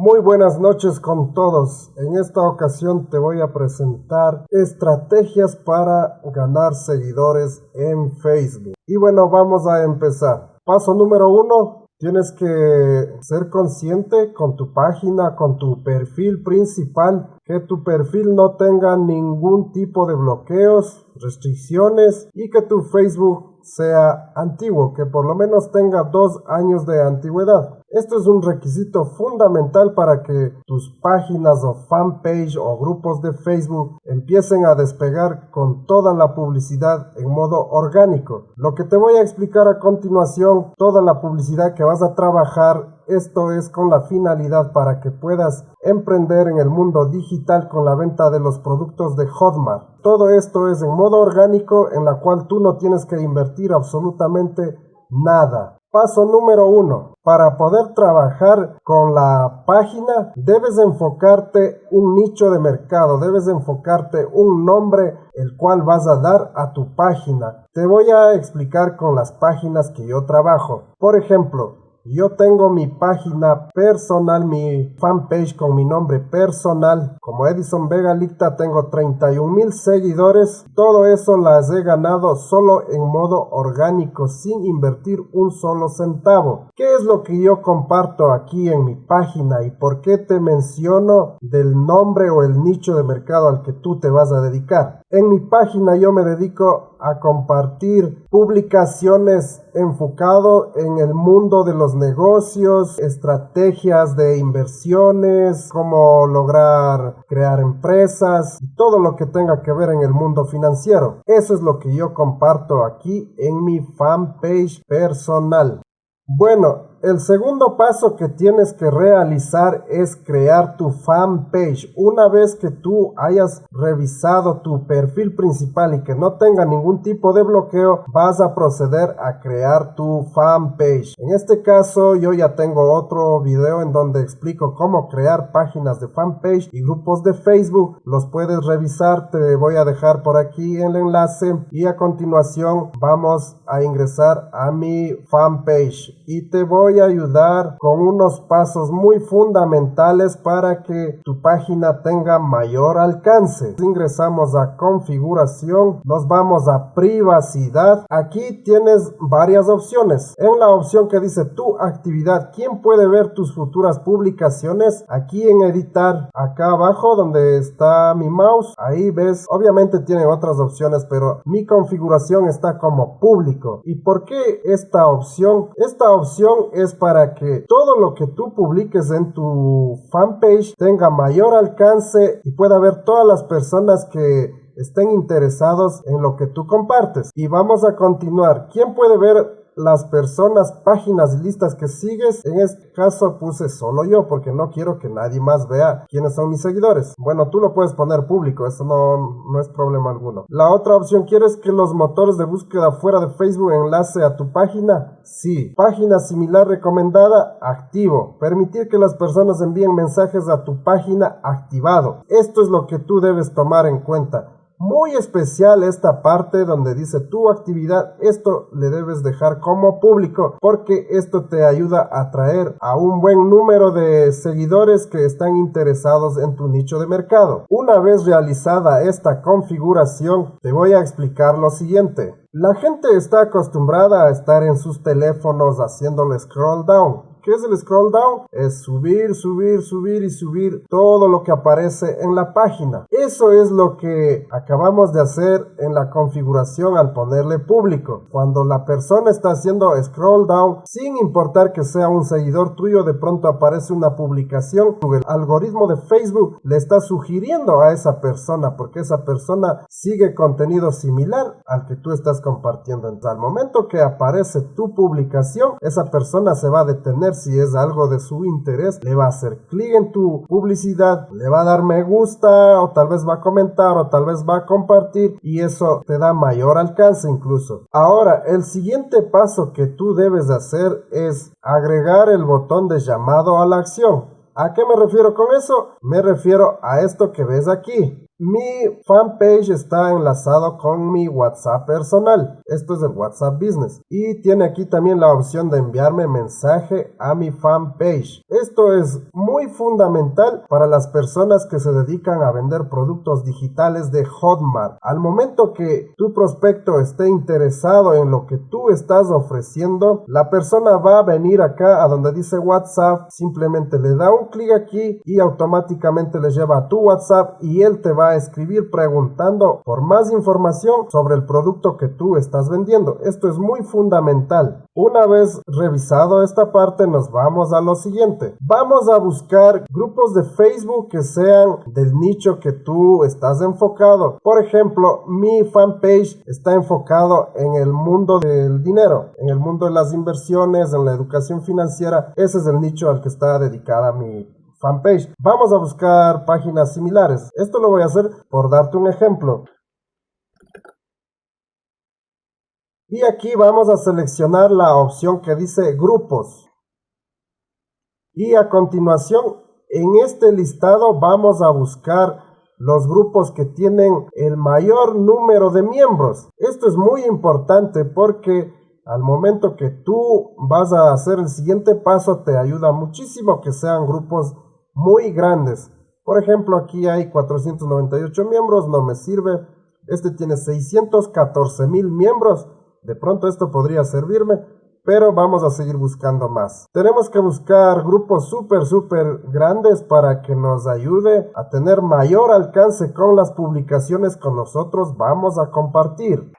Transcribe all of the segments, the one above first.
Muy buenas noches con todos. En esta ocasión te voy a presentar estrategias para ganar seguidores en Facebook. Y bueno, vamos a empezar. Paso número uno, Tienes que ser consciente con tu página, con tu perfil principal, que tu perfil no tenga ningún tipo de bloqueos, restricciones y que tu Facebook sea antiguo, que por lo menos tenga dos años de antigüedad. Esto es un requisito fundamental para que tus páginas o fanpage o grupos de Facebook empiecen a despegar con toda la publicidad en modo orgánico. Lo que te voy a explicar a continuación, toda la publicidad que vas a trabajar esto es con la finalidad para que puedas emprender en el mundo digital con la venta de los productos de Hotmart. Todo esto es en modo orgánico en la cual tú no tienes que invertir absolutamente nada. Paso número uno. Para poder trabajar con la página debes enfocarte un nicho de mercado, debes enfocarte un nombre el cual vas a dar a tu página. Te voy a explicar con las páginas que yo trabajo. Por ejemplo, yo tengo mi página personal, mi fanpage con mi nombre personal. Como Edison Vega Licta tengo 31 mil seguidores. Todo eso las he ganado solo en modo orgánico, sin invertir un solo centavo. ¿Qué es lo que yo comparto aquí en mi página y por qué te menciono del nombre o el nicho de mercado al que tú te vas a dedicar? En mi página yo me dedico a compartir publicaciones enfocado en el mundo de los negocios, estrategias de inversiones, cómo lograr crear empresas y todo lo que tenga que ver en el mundo financiero. Eso es lo que yo comparto aquí en mi fanpage personal. Bueno, el segundo paso que tienes que realizar es crear tu fanpage. Una vez que tú hayas revisado tu perfil principal y que no tenga ningún tipo de bloqueo, vas a proceder a crear tu fanpage. En este caso yo ya tengo otro video en donde explico cómo crear páginas de fanpage y grupos de Facebook. Los puedes revisar, te voy a dejar por aquí el enlace y a continuación vamos a ingresar a mi fanpage y te voy a ayudar con unos pasos muy fundamentales para que tu página tenga mayor alcance. Ingresamos a configuración, nos vamos a privacidad. Aquí tienes varias opciones. En la opción que dice tu actividad, ¿quién puede ver tus futuras publicaciones? Aquí en editar, acá abajo donde está mi mouse, ahí ves, obviamente tiene otras opciones, pero mi configuración está como público. ¿Y por qué esta opción? Esta opción es para que todo lo que tú publiques en tu fanpage tenga mayor alcance y pueda ver todas las personas que estén interesados en lo que tú compartes. Y vamos a continuar. ¿Quién puede ver las personas, páginas, listas que sigues. En este caso puse solo yo porque no quiero que nadie más vea quiénes son mis seguidores. Bueno, tú lo puedes poner público, eso no, no es problema alguno. La otra opción, ¿quieres que los motores de búsqueda fuera de Facebook enlace a tu página? Sí. Página similar recomendada, activo. Permitir que las personas envíen mensajes a tu página, activado. Esto es lo que tú debes tomar en cuenta muy especial esta parte donde dice tu actividad, esto le debes dejar como público porque esto te ayuda a atraer a un buen número de seguidores que están interesados en tu nicho de mercado. Una vez realizada esta configuración, te voy a explicar lo siguiente. La gente está acostumbrada a estar en sus teléfonos haciéndole scroll down ¿Qué es el scroll down? Es subir, subir, subir y subir todo lo que aparece en la página. Eso es lo que acabamos de hacer en la configuración al ponerle público. Cuando la persona está haciendo scroll down, sin importar que sea un seguidor tuyo, de pronto aparece una publicación. El algoritmo de Facebook le está sugiriendo a esa persona porque esa persona sigue contenido similar al que tú estás compartiendo. Entonces, al momento que aparece tu publicación, esa persona se va a detener si es algo de su interés, le va a hacer clic en tu publicidad, le va a dar me gusta o tal vez va a comentar o tal vez va a compartir y eso te da mayor alcance incluso. Ahora, el siguiente paso que tú debes hacer es agregar el botón de llamado a la acción. ¿A qué me refiero con eso? Me refiero a esto que ves aquí. Mi fanpage está enlazado con mi WhatsApp personal. Esto es el WhatsApp Business. Y tiene aquí también la opción de enviarme mensaje a mi fanpage. Esto es muy fundamental para las personas que se dedican a vender productos digitales de Hotmart. Al momento que tu prospecto esté interesado en lo que tú estás ofreciendo, la persona va a venir acá a donde dice WhatsApp, simplemente le da un clic aquí y automáticamente le lleva a tu WhatsApp y él te va escribir preguntando por más información sobre el producto que tú estás vendiendo. Esto es muy fundamental. Una vez revisado esta parte nos vamos a lo siguiente. Vamos a buscar grupos de Facebook que sean del nicho que tú estás enfocado. Por ejemplo, mi fanpage está enfocado en el mundo del dinero, en el mundo de las inversiones, en la educación financiera. Ese es el nicho al que está dedicada mi fanpage. Vamos a buscar páginas similares. Esto lo voy a hacer por darte un ejemplo. Y aquí vamos a seleccionar la opción que dice grupos. Y a continuación, en este listado vamos a buscar los grupos que tienen el mayor número de miembros. Esto es muy importante porque al momento que tú vas a hacer el siguiente paso te ayuda muchísimo que sean grupos muy grandes. Por ejemplo, aquí hay 498 miembros, no me sirve. Este tiene 614 mil miembros. De pronto esto podría servirme, pero vamos a seguir buscando más. Tenemos que buscar grupos súper, súper grandes para que nos ayude a tener mayor alcance con las publicaciones con nosotros vamos a compartir.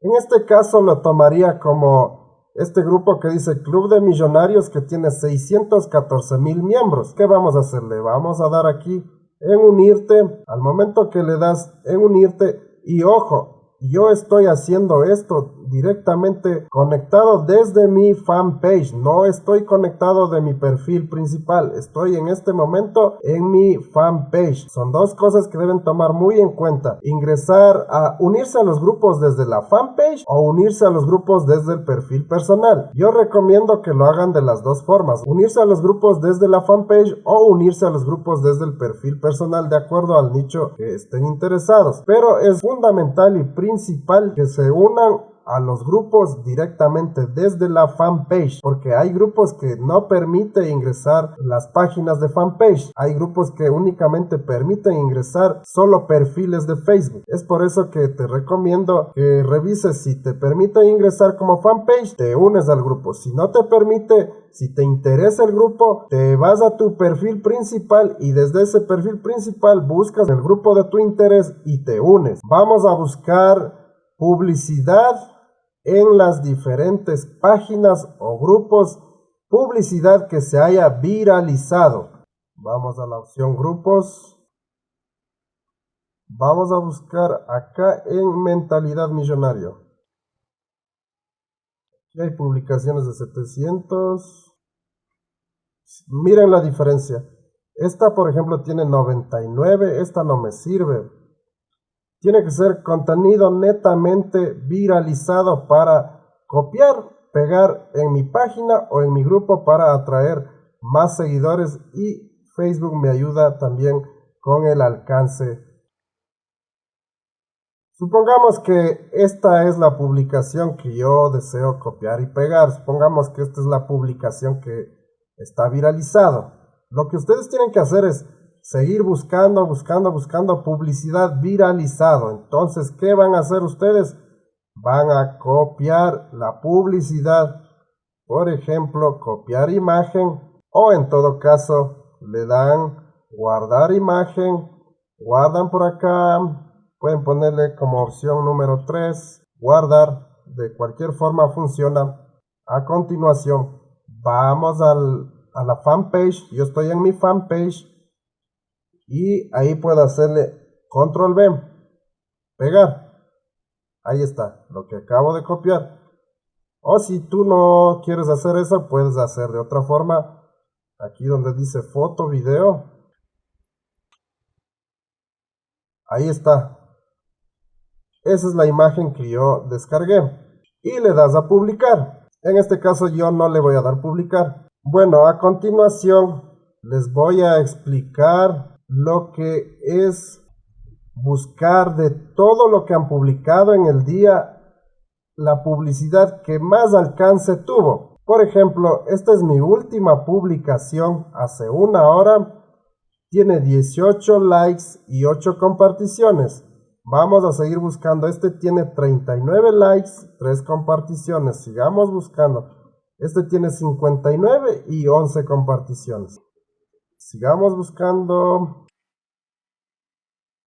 En este caso lo tomaría como este grupo que dice Club de Millonarios que tiene 614 mil miembros. ¿Qué vamos a hacer? Le vamos a dar aquí en unirte. Al momento que le das en unirte y ojo, yo estoy haciendo esto directamente conectado desde mi fanpage. No estoy conectado de mi perfil principal. Estoy en este momento en mi fanpage. Son dos cosas que deben tomar muy en cuenta. Ingresar a unirse a los grupos desde la fanpage o unirse a los grupos desde el perfil personal. Yo recomiendo que lo hagan de las dos formas. Unirse a los grupos desde la fanpage o unirse a los grupos desde el perfil personal de acuerdo al nicho que estén interesados. Pero es fundamental y principal que se unan a los grupos directamente desde la fanpage, porque hay grupos que no permiten ingresar las páginas de fanpage, hay grupos que únicamente permiten ingresar solo perfiles de Facebook. Es por eso que te recomiendo que revises si te permite ingresar como fanpage, te unes al grupo. Si no te permite, si te interesa el grupo, te vas a tu perfil principal y desde ese perfil principal buscas el grupo de tu interés y te unes. Vamos a buscar publicidad en las diferentes páginas o grupos publicidad que se haya viralizado. Vamos a la opción grupos. Vamos a buscar acá en mentalidad millonario. Aquí hay publicaciones de 700. Miren la diferencia. Esta, por ejemplo, tiene 99. Esta no me sirve. Tiene que ser contenido netamente viralizado para copiar, pegar en mi página o en mi grupo para atraer más seguidores y Facebook me ayuda también con el alcance. Supongamos que esta es la publicación que yo deseo copiar y pegar. Supongamos que esta es la publicación que está viralizado. Lo que ustedes tienen que hacer es seguir buscando, buscando, buscando publicidad viralizado. Entonces, ¿qué van a hacer ustedes? Van a copiar la publicidad. Por ejemplo, copiar imagen o en todo caso le dan guardar imagen. Guardan por acá. Pueden ponerle como opción número 3. Guardar. De cualquier forma funciona. A continuación, vamos al, a la fanpage. Yo estoy en mi fanpage y ahí puedo hacerle control V, pegar. Ahí está, lo que acabo de copiar. O si tú no quieres hacer eso, puedes hacer de otra forma. Aquí donde dice foto, video. Ahí está. Esa es la imagen que yo descargué. Y le das a publicar. En este caso yo no le voy a dar publicar. Bueno, a continuación les voy a explicar lo que es buscar de todo lo que han publicado en el día la publicidad que más alcance tuvo. Por ejemplo, esta es mi última publicación hace una hora. Tiene 18 likes y 8 comparticiones. Vamos a seguir buscando. Este tiene 39 likes, 3 comparticiones. Sigamos buscando. Este tiene 59 y 11 comparticiones. Sigamos buscando.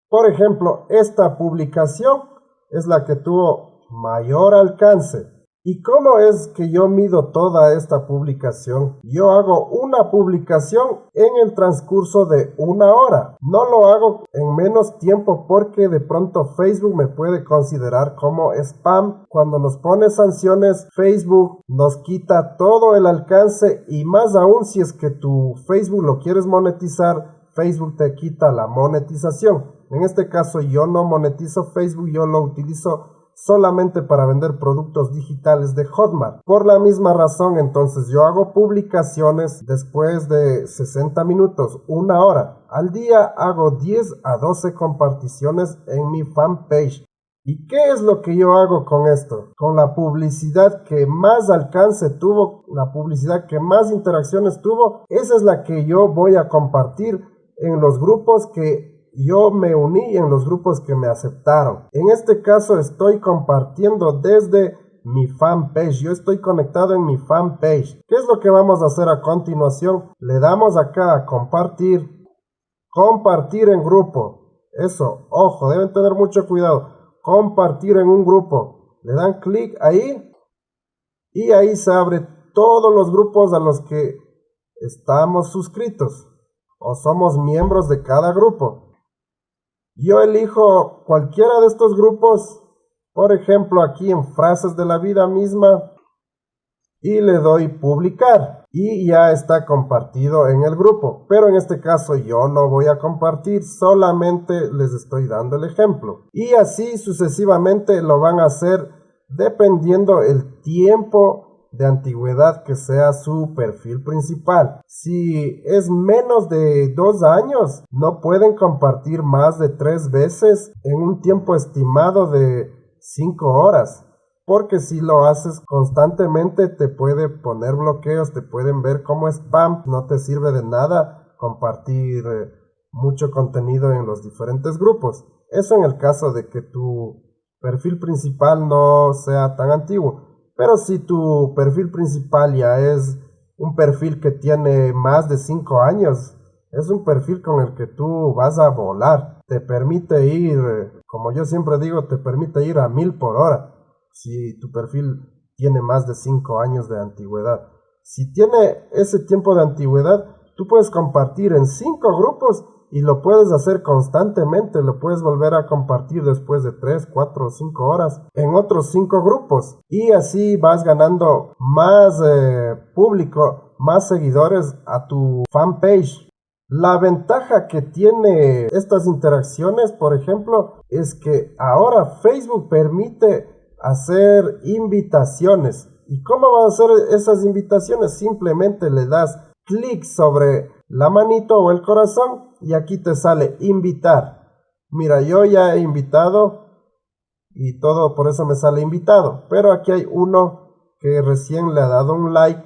Por ejemplo, esta publicación es la que tuvo mayor alcance. ¿Y cómo es que yo mido toda esta publicación? Yo hago una publicación en el transcurso de una hora. No lo hago en menos tiempo porque de pronto Facebook me puede considerar como spam. Cuando nos pone sanciones, Facebook nos quita todo el alcance y más aún si es que tu Facebook lo quieres monetizar, Facebook te quita la monetización. En este caso yo no monetizo Facebook, yo lo utilizo solamente para vender productos digitales de Hotmart. Por la misma razón, entonces yo hago publicaciones después de 60 minutos, una hora. Al día hago 10 a 12 comparticiones en mi fanpage. ¿Y qué es lo que yo hago con esto? Con la publicidad que más alcance tuvo, la publicidad que más interacciones tuvo, esa es la que yo voy a compartir en los grupos que yo me uní en los grupos que me aceptaron. En este caso estoy compartiendo desde mi fanpage. Yo estoy conectado en mi fanpage. ¿Qué es lo que vamos a hacer a continuación? Le damos acá a compartir. Compartir en grupo. Eso, ojo, deben tener mucho cuidado. Compartir en un grupo. Le dan clic ahí y ahí se abre todos los grupos a los que estamos suscritos o somos miembros de cada grupo. Yo elijo cualquiera de estos grupos, por ejemplo aquí en frases de la vida misma, y le doy publicar y ya está compartido en el grupo. Pero en este caso yo no voy a compartir, solamente les estoy dando el ejemplo. Y así sucesivamente lo van a hacer dependiendo el tiempo de antigüedad que sea su perfil principal. Si es menos de dos años, no pueden compartir más de tres veces en un tiempo estimado de cinco horas. Porque si lo haces constantemente te puede poner bloqueos, te pueden ver como spam, no te sirve de nada compartir eh, mucho contenido en los diferentes grupos. Eso en el caso de que tu perfil principal no sea tan antiguo. Pero si tu perfil principal ya es un perfil que tiene más de 5 años, es un perfil con el que tú vas a volar. Te permite ir, como yo siempre digo, te permite ir a mil por hora. Si tu perfil tiene más de 5 años de antigüedad. Si tiene ese tiempo de antigüedad, tú puedes compartir en 5 grupos y lo puedes hacer constantemente, lo puedes volver a compartir después de 3, 4 o 5 horas en otros 5 grupos y así vas ganando más eh, público, más seguidores a tu fanpage. La ventaja que tiene estas interacciones, por ejemplo, es que ahora Facebook permite hacer invitaciones. ¿Y cómo van a hacer esas invitaciones? Simplemente le das clic sobre la manito o el corazón y aquí te sale invitar. Mira, yo ya he invitado y todo por eso me sale invitado. Pero aquí hay uno que recién le ha dado un like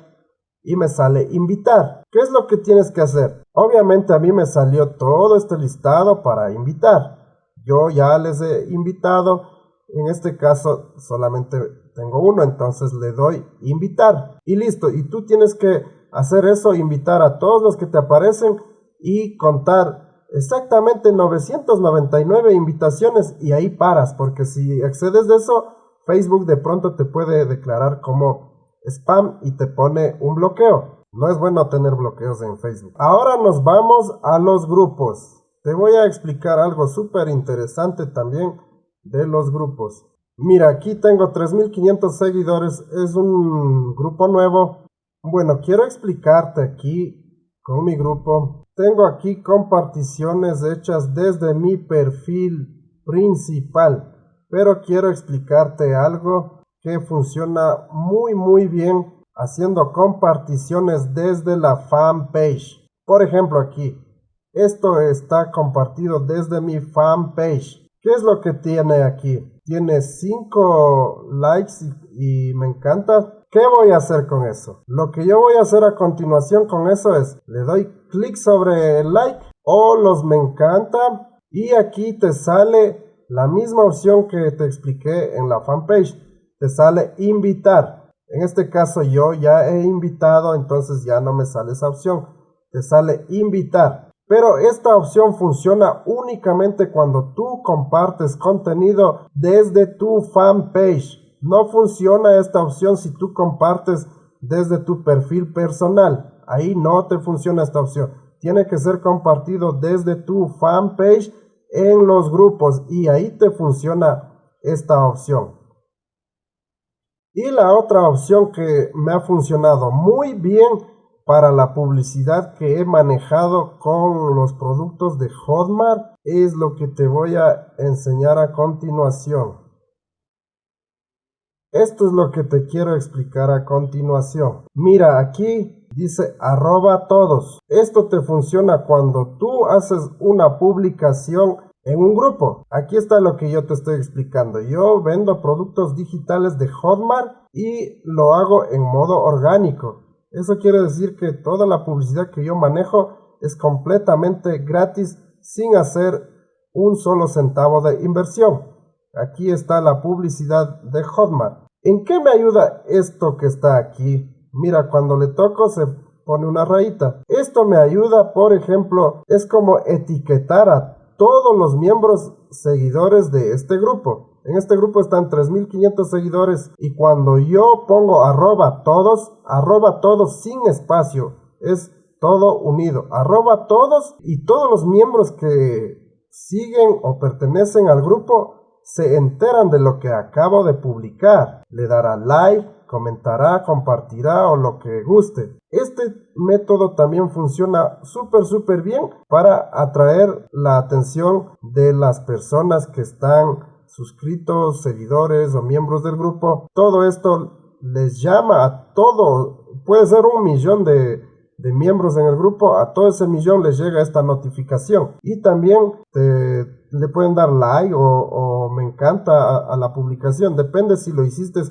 y me sale invitar. ¿Qué es lo que tienes que hacer? Obviamente a mí me salió todo este listado para invitar. Yo ya les he invitado. En este caso solamente tengo uno, entonces le doy invitar. Y listo. Y tú tienes que hacer eso, invitar a todos los que te aparecen y contar exactamente 999 invitaciones y ahí paras, porque si accedes de eso, Facebook de pronto te puede declarar como spam y te pone un bloqueo. No es bueno tener bloqueos en Facebook. Ahora nos vamos a los grupos. Te voy a explicar algo súper interesante también de los grupos. Mira, aquí tengo 3500 seguidores. Es un grupo nuevo. Bueno, quiero explicarte aquí con mi grupo. Tengo aquí comparticiones hechas desde mi perfil principal, pero quiero explicarte algo que funciona muy muy bien haciendo comparticiones desde la fanpage. Por ejemplo aquí, Esto está compartido desde mi fanpage. ¿Qué es lo que tiene aquí? Tiene 5 likes y, y me encanta. ¿Qué voy a hacer con eso? Lo que yo voy a hacer a continuación con eso es, le doy clic sobre el like o los me encanta y aquí te sale la misma opción que te expliqué en la fanpage. Te sale invitar. En este caso yo ya he invitado, entonces ya no me sale esa opción. Te sale invitar. Pero esta opción funciona únicamente cuando tú compartes contenido desde tu fanpage. No funciona esta opción si tú compartes desde tu perfil personal. Ahí no te funciona esta opción. Tiene que ser compartido desde tu fanpage en los grupos y ahí te funciona esta opción. Y la otra opción que me ha funcionado muy bien para la publicidad que he manejado con los productos de Hotmart es lo que te voy a enseñar a continuación. Esto es lo que te quiero explicar a continuación. Mira, aquí dice arroba todos. Esto te funciona cuando tú haces una publicación en un grupo. Aquí está lo que yo te estoy explicando. Yo vendo productos digitales de Hotmart y lo hago en modo orgánico. Eso quiere decir que toda la publicidad que yo manejo es completamente gratis sin hacer un solo centavo de inversión. Aquí está la publicidad de Hotmart. ¿En qué me ayuda esto que está aquí? Mira, cuando le toco se pone una rayita. Esto me ayuda, por ejemplo, es como etiquetar a todos los miembros seguidores de este grupo. En este grupo están 3.500 seguidores y cuando yo pongo arroba todos, arroba todos sin espacio, es todo unido, arroba todos y todos los miembros que siguen o pertenecen al grupo se enteran de lo que acabo de publicar. Le dará like, comentará, compartirá o lo que guste. Este método también funciona súper súper bien para atraer la atención de las personas que están suscritos, seguidores o miembros del grupo, todo esto les llama a todo, puede ser un millón de, miembros en el grupo, a todo ese millón les llega esta notificación. Y también le pueden dar like o, me encanta a, la publicación, depende si lo hiciste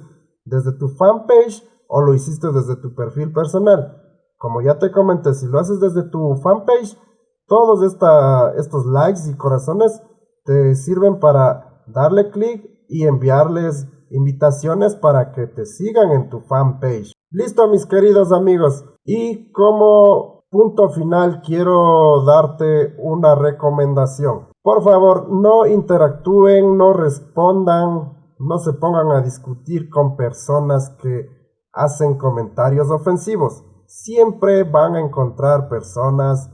desde tu fanpage o lo hiciste desde tu perfil personal. Como ya te comenté, si lo haces desde tu fanpage, todos estos likes y corazones te sirven para darle clic y enviarles invitaciones para que te sigan en tu fanpage. Listo mis queridos amigos. Y como punto final quiero darte una recomendación. Por favor, no interactúen, no respondan, no se pongan a discutir con personas que hacen comentarios ofensivos. Siempre van a encontrar personas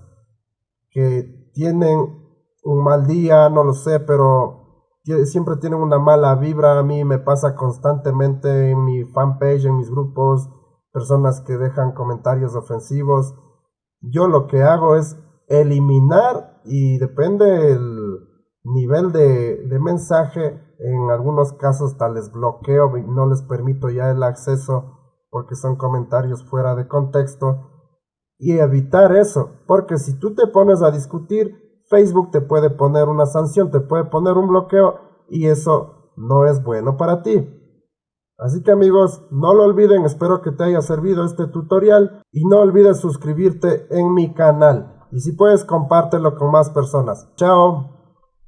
que tienen un mal día, no lo sé, pero siempre tienen una mala vibra. A mí me pasa constantemente en mi fanpage, en mis grupos, personas que dejan comentarios ofensivos. Yo lo que hago es eliminar y depende del nivel de, mensaje. En algunos casos tal les bloqueo no les permito ya el acceso porque son comentarios fuera de contexto. Y evitar eso, porque si tú te pones a discutir, Facebook te puede poner una sanción, te puede poner un bloqueo y eso no es bueno para ti. Así que amigos, no lo olviden, espero que te haya servido este tutorial y no olvides suscribirte en mi canal. Y si puedes, compártelo con más personas. Chao.